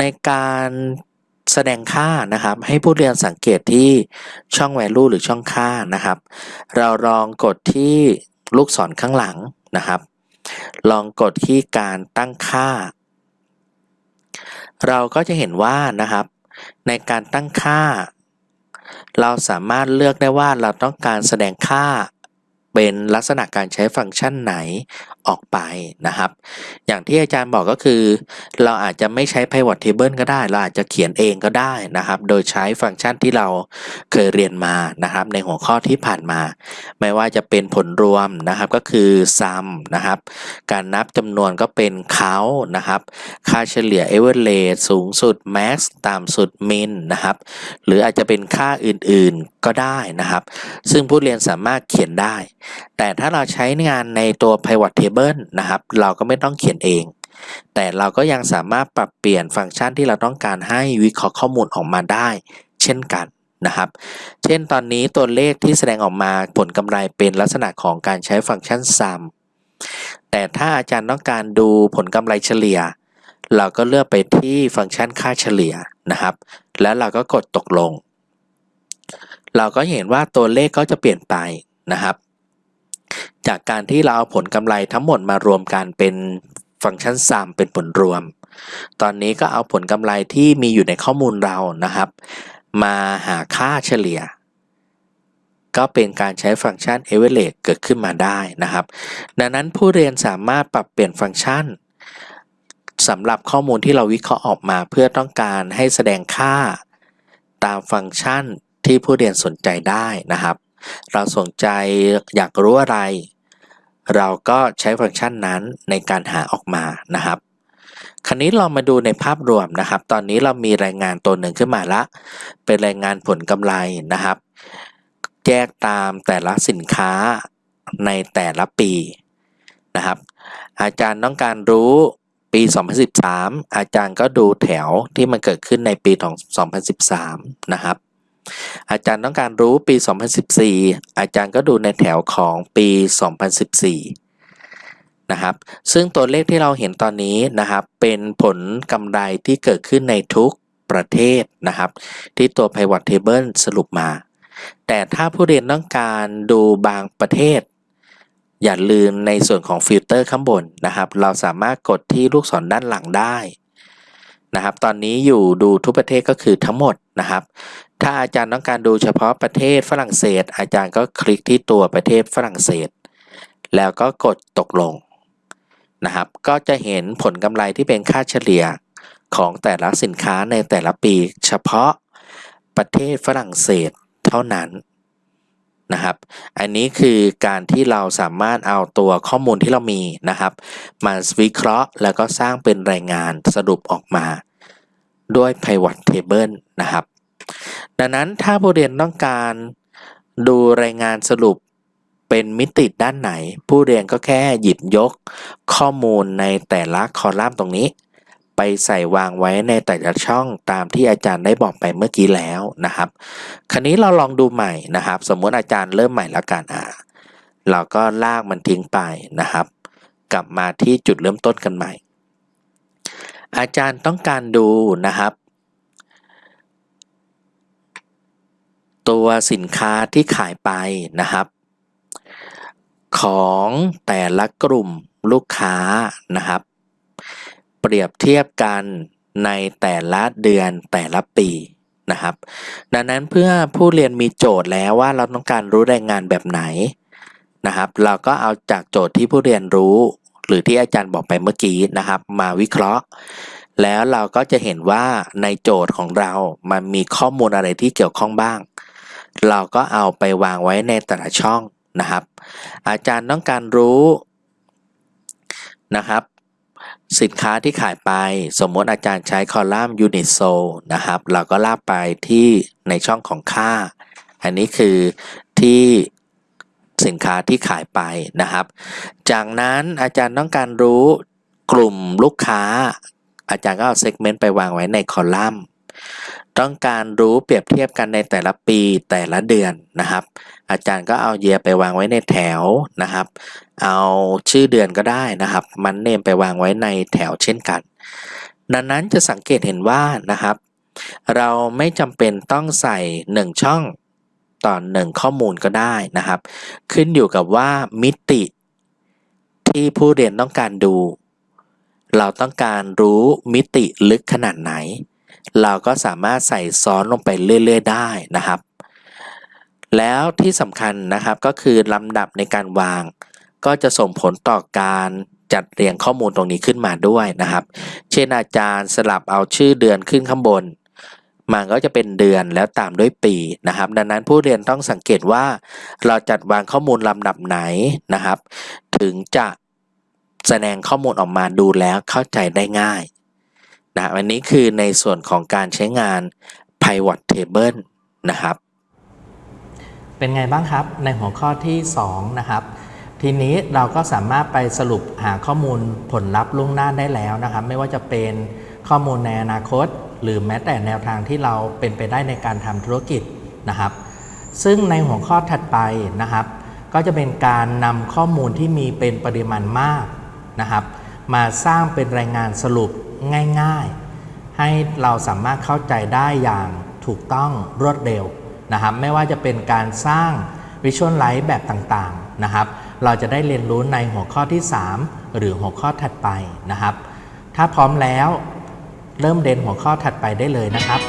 ในการแสดงค่านะครับ ให้ผู้เรียนสังเกตที่ช่อง value หรือช่องค่านะครับ เราลองกดที่ลูกศรข้างหลังนะครับ ลองกดที่การตั้งค่า เราก็จะเห็นว่านะครับ ในการตั้งค่า เราสามารถเลือกได้ว่าเราต้องการแสดงค่า เป็นลักษณะการใช้ฟังก์ชันไหนออกไปนะครับ อย่างที่อาจารย์บอกก็คือ เราอาจจะไม่ใช้ pivot table ก็ได้ เราอาจจะเขียนเองก็ได้นะครับ โดยใช้ฟังก์ชันที่เราเคยเรียนมานะครับ ในหัวข้อที่ผ่านมา ไม่ว่าจะเป็นผลรวมนะครับก็คือ sum นะครับ การนับจำนวนก็เป็น count นะครับ ค่าเฉลี่ย average สูงสุด max ต่ำสุด min นะครับ หรืออาจจะเป็นค่าอื่นๆก็ได้นะครับ ซึ่งผู้เรียนสามารถเขียนได้แต่ถ้าเราใช้งานในตัว pivot table นะครับ เราก็ไม่ต้องเขียนเอง แต่เราก็ยังสามารถปรับเปลี่ยนฟังก์ชันที่เราต้องการให้วิเคราะห์ข้อมูลออกมาได้ เช่นกันนะครับ เช่นตอนนี้ตัวเลขที่แสดงออกมาผลกำไรเป็นลักษณะของการใช้ฟังก์ชัน sum แต่ถ้าอาจารย์ต้องการดูผลกำไรเฉลี่ย เราก็เลือกไปที่ฟังก์ชันค่าเฉลี่ยนะครับ แล้วเราก็กดตกลง เราก็เห็นว่าตัวเลขก็จะเปลี่ยนไปนะครับ จากการที่เราเอาผลกำไรทั้งหมดมารวมกันเป็นฟังก์ชัน sum เป็นผลรวม ตอนนี้ก็เอาผลกำไรที่มีอยู่ในข้อมูลเรานะครับ มาหาค่าเฉลี่ย ก็เป็นการใช้ฟังก์ชัน average เกิดขึ้นมาได้นะครับ ดังนั้นผู้เรียนสามารถปรับเปลี่ยนฟังก์ชันสำหรับข้อมูลที่เราวิเคราะห์ออกมาเพื่อต้องการให้แสดงค่า ตามฟังก์ชันที่ผู้เรียนสนใจได้นะครับ เราสนใจอยากรู้อะไร เราก็ใช้ฟังก์ชันนั้นในการหาออกมานะครับ คราวนี้เรามาดูในภาพรวมนะครับ ตอนนี้เรามีรายงานตัวหนึ่งขึ้นมาละ เป็นรายงานผลกำไรนะครับ แยกตามแต่ละสินค้าในแต่ละปีนะครับ อาจารย์ต้องการรู้ปี 2013 อาจารย์ก็ดูแถวที่มันเกิดขึ้นในปีของ 2013 นะครับ อาจารย์ต้องการรู้ปี 2014 อาจารย์ก็ดูในแถวของปี 2014 นะครับ ซึ่งตัวเลขที่เราเห็นตอนนี้นะครับ เป็นผลกำไรที่เกิดขึ้นในทุกประเทศนะครับ ที่ตัว pivot table สรุปมา แต่ถ้าผู้เรียนต้องการดูบางประเทศ อย่าลืมในส่วนของฟิลเตอร์ข้างบนนะครับ เราสามารถกดที่ลูกศรด้านหลังได้ นะครับ ตอนนี้อยู่ดูทุกประเทศก็คือทั้งหมดนะครับ ถ้าอาจารย์ต้องการดูเฉพาะประเทศฝรั่งเศส อาจารย์ก็คลิกที่ตัวประเทศฝรั่งเศส แล้วก็กดตกลงนะครับ ก็จะเห็นผลกำไรที่เป็นค่าเฉลี่ยของแต่ละสินค้าในแต่ละปี เฉพาะประเทศฝรั่งเศสเท่านั้น นะครับ อันนี้คือการที่เราสามารถเอาตัวข้อมูลที่เรามีนะครับมาวิเคราะห์แล้วก็สร้างเป็นรายงานสรุปออกมาด้วย pivot table นะครับ ดังนั้นถ้าผู้เรียนต้องการดูรายงานสรุปเป็นมิติด้านไหน ผู้เรียนก็แค่หยิบยกข้อมูลในแต่ละคอลัมน์ตรงนี้ ไปใส่วางไว้ในแต่ละช่องตามที่อาจารย์ได้บอกไปเมื่อกี้แล้วนะครับ คราวนี้เราลองดูใหม่นะครับ สมมติอาจารย์เริ่มใหม่ล้วกันอ่าเราก็ลากมันทิ้งไปนะครับ กลับมาที่จุดเริ่มต้นกันใหม่ อาจารย์ต้องการดูนะครับ ตัวสินค้าที่ขายไปนะครับ ของแต่ละกลุ่มลูกค้านะครับ เปรียบเทียบกันในแต่ละเดือนแต่ละปีนะครับ ดังนั้นเพื่อผู้เรียนมีโจทย์แล้วว่าเราต้องการรู้แรายงานแบบไหนนะครับ เราก็เอาจากโจทย์ที่ผู้เรียนรู้ หรือที่อาจารย์บอกไปเมื่อกี้นะครับ มาวิเคราะห์ แล้วเราก็จะเห็นว่าในโจทย์ของเรามันมีข้อมูลอะไรที่เกี่ยวข้องบ้าง เราก็เอาไปวางไว้ในแต่ละช่องนะครับ อาจารย์ต้องการรู้นะครับ สินค้าที่ขายไปสมมติอาจารย์ใช้คอลัมน์ unit sold นะครับ เราก็ลากไปที่ในช่องของค่า อันนี้คือที่สินค้าที่ขายไปนะครับ จากนั้นอาจารย์ต้องการรู้กลุ่มลูกค้า อาจารย์ก็เอาเซกเมนต์ไปวางไว้ในคอลัมน์ ต้องการรู้เปรียบเทียบกันในแต่ละปีแต่ละเดือนนะครับ อาจารย์ก็เอาเยียไปวางไว้ในแถวนะครับ เอาชื่อเดือนก็ได้นะครับ มันเนมไปวางไว้ในแถวเช่นกัน ดังนั้นจะสังเกตเห็นว่านะครับ เราไม่จำเป็นต้องใส่ 1 ช่องต่อ 1 ข้อมูลก็ได้นะครับ ขึ้นอยู่กับว่ามิติที่ผู้เรียนต้องการดู เราต้องการรู้มิติลึกขนาดไหน เราก็สามารถใส่ซ้อนลงไปเรื่อยๆได้นะครับ แล้วที่สำคัญนะครับก็คือลำดับในการวาง ก็จะส่งผลต่อการจัดเรียงข้อมูลตรงนี้ขึ้นมาด้วยนะครับ เช่นอาจารย์สลับเอาชื่อเดือนขึ้นข้างบน มันก็จะเป็นเดือนแล้วตามด้วยปีนะครับ ดังนั้นผู้เรียนต้องสังเกตว่า เราจัดวางข้อมูลลำดับไหนนะครับ ถึงจะแสดงข้อมูลออกมาดูแล้วเข้าใจได้ง่าย นะอันนี้คือในส่วนของการใช้งาน pivot table นะครับ เป็นไงบ้างครับในหัวข้อที่ 2 นะครับ ทีนี้เราก็สามารถไปสรุปหาข้อมูลผลลัพธ์ล่วงหน้าได้แล้วนะครับ ไม่ว่าจะเป็นข้อมูลในอนาคต หรือแม้แต่แนวทางที่เราเป็นไปได้ในการทำธุรกิจนะครับ ซึ่งในหัวข้อถัดไปนะครับ ก็จะเป็นการนำข้อมูลที่มีเป็นปริมาณมากนะครับ มาสร้างเป็นรายงานสรุป ง่ายๆ ให้เราสามารถเข้าใจได้อย่างถูกต้องรวดเร็วนะครับไม่ว่าจะเป็นการสร้างวิชวลไลท์แบบต่างๆนะครับ เราจะได้เรียนรู้ในหัวข้อที่ 3 หรือหัวข้อถัดไปนะครับ ถ้าพร้อมแล้วเริ่มเรียนหัวข้อถัดไปได้เลยนะครับ